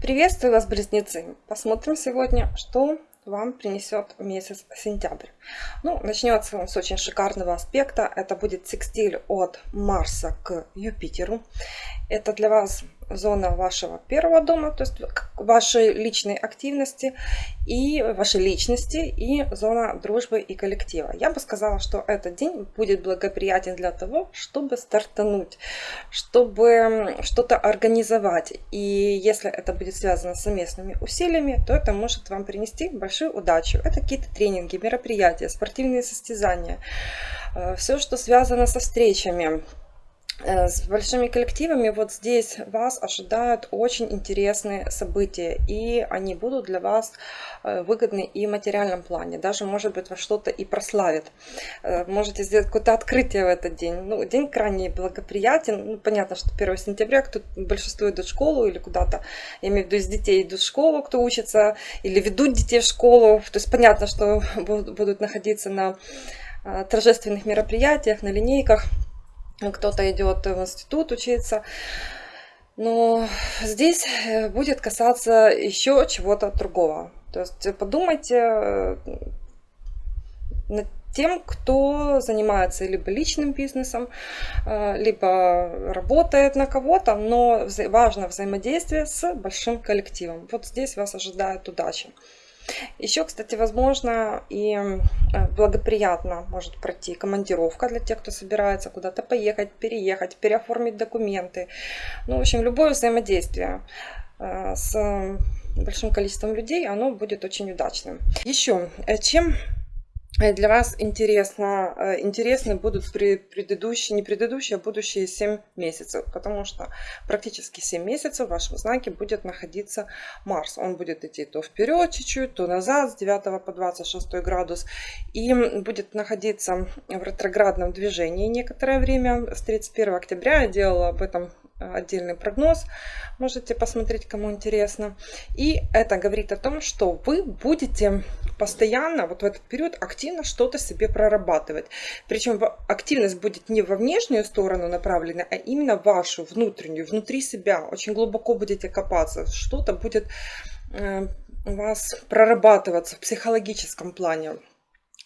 Приветствую вас, близнецы! Посмотрим сегодня, что вам принесет месяц сентябрь. Ну, начнется он с очень шикарного аспекта. Это будет секстиль от Марса к Юпитеру. Это для вас зона вашего первого дома, то есть вашей личной активности и вашей личности и зона дружбы и коллектива. Я бы сказала, что этот день будет благоприятен для того, чтобы стартануть, чтобы что-то организовать. И если это будет связано с совместными усилиями, то это может вам принести большую удачу. Это какие-то тренинги, мероприятия, спортивные состязания, э, все, что связано со встречами, с большими коллективами вот здесь вас ожидают очень интересные события, и они будут для вас э, выгодны и в материальном плане. Даже, может быть, вас что-то и прославит. Э, можете сделать какое-то открытие в этот день. Ну, день крайне благоприятен. Ну, понятно, что 1 сентября кто большинство идут в школу или куда-то, я имею в виду, из детей идут в школу, кто учится, или ведут детей в школу. То есть понятно, что будут находиться на торжественных мероприятиях, на линейках кто-то идет в институт учиться. Но здесь э, будет касаться еще чего-то другого. То есть подумайте э, над тем, кто занимается либо личным бизнесом, э, либо работает на кого-то, но важно взаимодействие с большим коллективом. Вот здесь вас ожидает удача. Еще, кстати, возможно и э, благоприятно может пройти командировка для тех, кто собирается куда-то поехать, переехать, переоформить документы. Ну, в общем, любое взаимодействие э, с большим количеством людей, оно будет очень удачным. Еще, э, чем для вас интересно, э, интересны будут предыдущие, не предыдущие, а будущие 7 месяцев, потому что практически 7 месяцев в вашем знаке будет находиться Марс. Он будет идти то вперед чуть-чуть, то назад с 9 по 26 градус и будет находиться в ретроградном движении некоторое время. С 31 октября я делала об этом отдельный прогноз. Можете посмотреть, кому интересно. И это говорит о том, что вы будете постоянно вот в этот период активно что-то себе прорабатывать. Причем активность будет не во внешнюю сторону направлена, а именно вашу, внутреннюю, внутри себя. Очень глубоко будете копаться. Что-то будет э, у вас прорабатываться в психологическом плане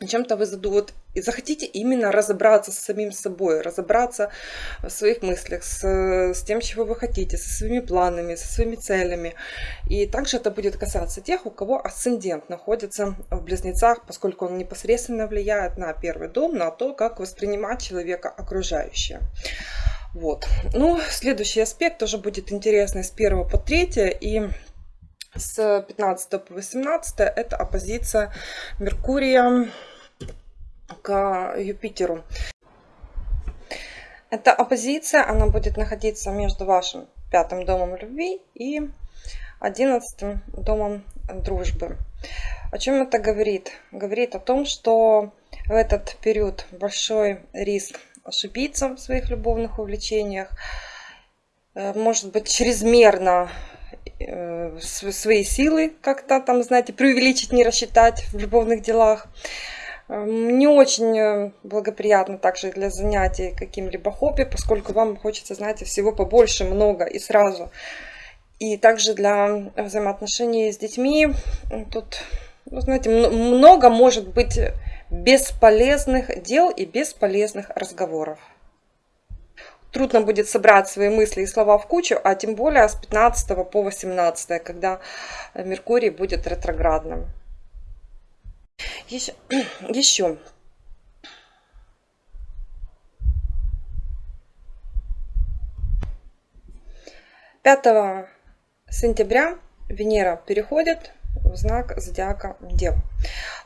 чем-то вы задумываете и захотите именно разобраться с самим собой, разобраться в своих мыслях, с, с тем, чего вы хотите, со своими планами, со своими целями. И также это будет касаться тех, у кого асцендент находится в близнецах, поскольку он непосредственно влияет на первый дом, на то, как воспринимать человека окружающее. Вот. Ну, следующий аспект тоже будет интересный с 1 по 3 и с 15 по 18 это оппозиция Меркурия к Юпитеру. Эта оппозиция, она будет находиться между вашим пятым домом любви и одиннадцатым домом дружбы. О чем это говорит? Говорит о том, что в этот период большой риск ошибиться в своих любовных увлечениях, э, может быть чрезмерно э, свои силы как-то там, знаете, преувеличить, не рассчитать в любовных делах. Эм, не очень э, благоприятно также для занятий каким-либо хобби, поскольку вам хочется, знаете, всего побольше, много и сразу. И также для взаимоотношений с детьми тут, ну, знаете, много может быть бесполезных дел и бесполезных разговоров. Трудно будет собрать свои мысли и слова в кучу, а тем более с 15 по 18, когда Меркурий будет ретроградным. Еще, еще. Пятого сентября Венера переходит в знак зодиака Дев.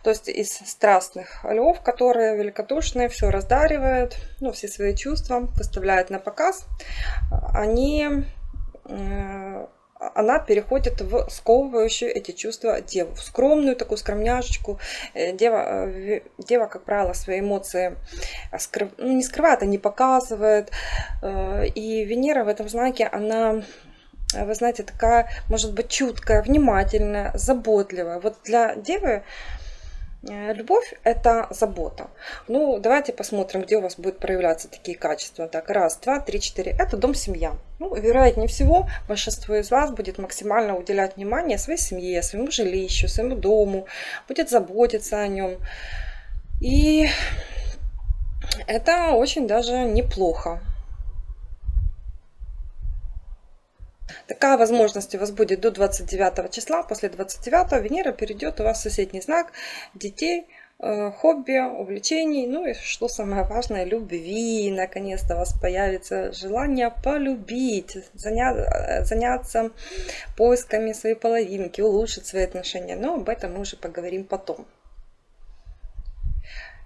То есть из страстных львов, которые великодушные, все раздаривают, ну, все свои чувства выставляют на показ, они э, она переходит в сковывающую эти чувства деву, в скромную такую скромняшечку. Э, дева, э, дева как правило, свои эмоции скрыв... ну, не скрывает, а не показывает. Э, и Венера в этом знаке, она вы знаете, такая, может быть, чуткая, внимательная, заботливая. Вот для девы Э, любовь – это забота. Ну, давайте посмотрим, где у вас будут проявляться такие качества. Так, раз, два, три, четыре. Это дом-семья. Ну, вероятнее всего, большинство из вас будет максимально уделять внимание своей семье, своему жилищу, своему дому, будет заботиться о нем. И это очень даже неплохо. Такая возможность у вас будет до 29 числа. После 29 Венера перейдет у вас в соседний знак детей, э, хобби, увлечений, ну и что самое важное, любви. Наконец-то у вас появится желание полюбить, заня заняться поисками своей половинки, улучшить свои отношения. Но об этом мы уже поговорим потом.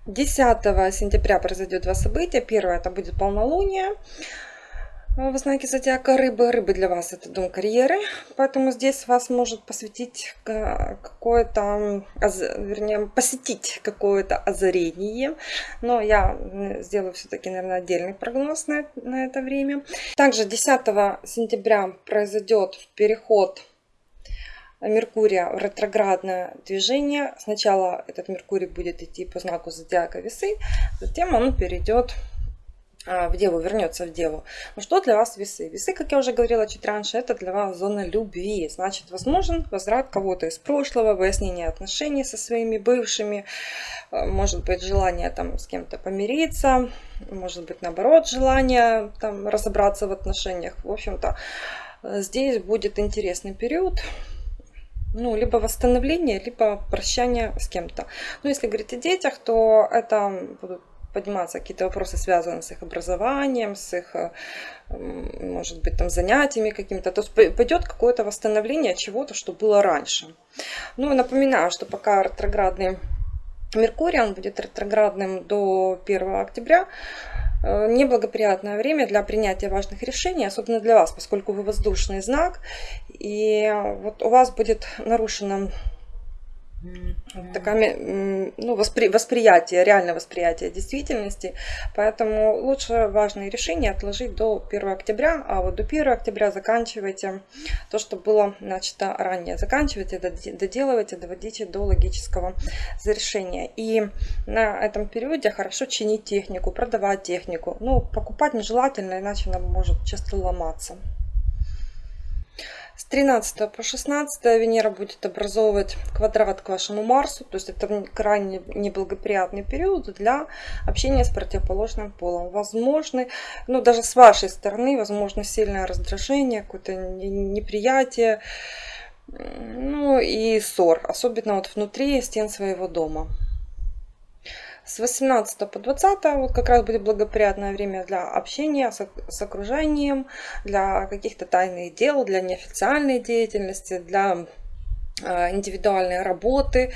10 сентября произойдет два события. Первое это будет полнолуние. В знаке зодиака рыбы. Рыбы для вас это дом карьеры, поэтому здесь вас может посвятить какое-то, вернее, посетить какое-то озарение. Но я сделаю все-таки, наверное, отдельный прогноз на, на это время. Также 10 сентября произойдет переход Меркурия в ретроградное движение. Сначала этот Меркурий будет идти по знаку зодиака весы, затем он перейдет в Деву, вернется в Деву. Ну что для вас весы? Весы, как я уже говорила чуть раньше, это для вас зона любви. Значит, возможен возврат кого-то из прошлого, выяснение отношений со своими бывшими, а, может быть, желание там с кем-то помириться, может быть, наоборот, желание там разобраться в отношениях. В общем-то, здесь будет интересный период ну, либо восстановление, либо прощание с кем-то. Ну, если говорить о детях, то это будут подниматься какие-то вопросы, связанные с их образованием, с их, э, может быть, там занятиями какими-то. То есть пойдет какое-то восстановление чего-то, что было раньше. Ну, напоминаю, что пока ретроградный Меркурий, он будет ретроградным до 1 октября, э, неблагоприятное время для принятия важных решений, особенно для вас, поскольку вы воздушный знак, и вот у вас будет нарушено такое ну, воспри, восприятие, реальное восприятие действительности. Поэтому лучше важные решения отложить до 1 октября, а вот до 1 октября заканчивайте то, что было начато ранее. Заканчивайте, доделывайте, доводите до логического завершения. И на этом периоде хорошо чинить технику, продавать технику. Ну, покупать нежелательно, иначе она может часто ломаться. С 13 по 16 Венера будет образовывать квадрат к вашему Марсу, то есть это крайне неблагоприятный период для общения с противоположным полом. Возможно, ну даже с вашей стороны, возможно сильное раздражение, какое-то неприятие, ну и ссор, особенно вот внутри стен своего дома. С 18 по 20 вот как раз будет благоприятное время для общения с, окружением, для каких-то тайных дел, для неофициальной деятельности, для э, индивидуальной работы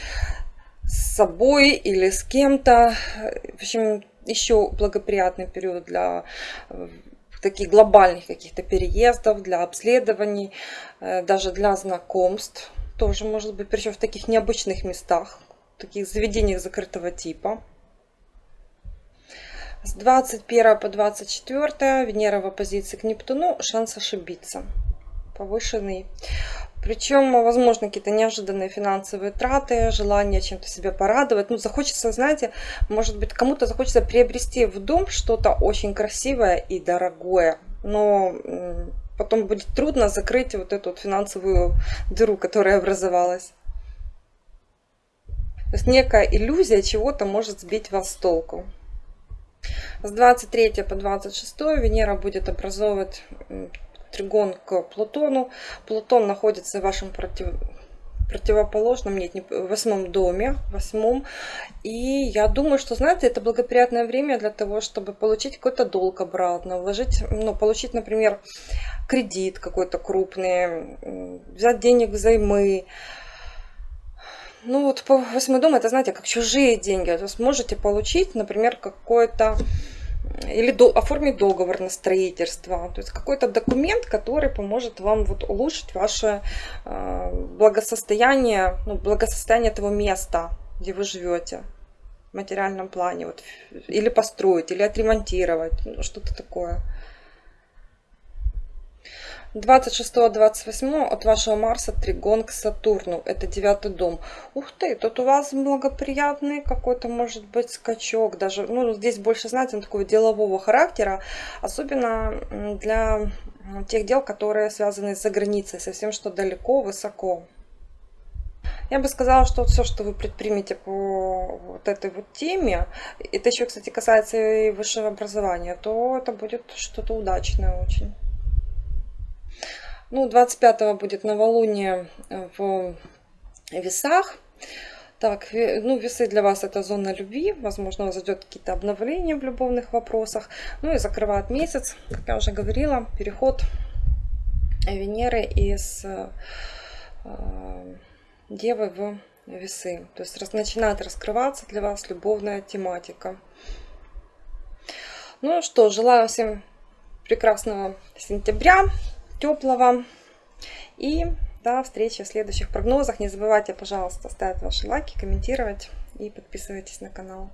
с собой или с кем-то. В общем, еще благоприятный период для э, таких глобальных каких-то переездов, для обследований, э, даже для знакомств. Тоже может быть, причем в таких необычных местах, таких заведениях закрытого типа. С 21 по 24 Венера в оппозиции к Нептуну, шанс ошибиться повышенный. Причем, возможно, какие-то неожиданные финансовые траты, желание чем-то себя порадовать. Ну, захочется, знаете, может быть, кому-то захочется приобрести в дом что-то очень красивое и дорогое. Но потом будет трудно закрыть вот эту вот финансовую дыру, которая образовалась. То есть некая иллюзия чего-то может сбить вас с толку. С 23 по 26 Венера будет образовывать тригон к Плутону. Плутон находится в вашем против... противоположном, нет, не восьмом доме, восьмом. И я думаю, что, знаете, это благоприятное время для того, чтобы получить какой-то долг обратно, вложить, ну, получить, например, кредит какой-то крупный, взять денег взаймы, ну вот по восьмой дом это, знаете, как чужие деньги. То есть можете получить, например, какой-то или до, оформить договор на строительство. То есть какой-то документ, который поможет вам вот улучшить ваше э, благосостояние, ну, благосостояние этого места, где вы живете в материальном плане. Вот, или построить, или отремонтировать, ну, что-то такое. 26-28 от вашего Марса тригон к Сатурну. Это девятый дом. Ух ты, тут у вас благоприятный какой-то может быть скачок. Даже, ну, здесь больше, знаете, такого делового характера. Особенно для тех дел, которые связаны за границей, совсем что далеко, высоко. Я бы сказала, что все, что вы предпримете по вот этой вот теме, это еще, кстати, касается и высшего образования, то это будет что-то удачное очень. Ну, 25 будет новолуние в весах. Так, ну, весы для вас это зона любви. Возможно, у вас идет какие-то обновления в любовных вопросах. Ну и закрывает месяц, как я уже говорила, переход Венеры из э, Девы в весы. То есть начинает раскрываться для вас любовная тематика. Ну что, желаю всем прекрасного сентября, теплого. И до встречи в следующих прогнозах. Не забывайте, пожалуйста, ставить ваши лайки, комментировать и подписывайтесь на канал.